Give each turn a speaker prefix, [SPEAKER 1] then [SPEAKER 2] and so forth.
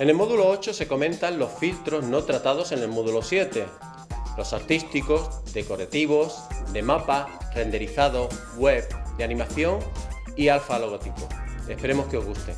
[SPEAKER 1] En el módulo 8 se comentan los filtros no tratados en el módulo 7, los artísticos, decorativos, de mapa, renderizado, web, de animación y alfa logotipo. Esperemos que os guste.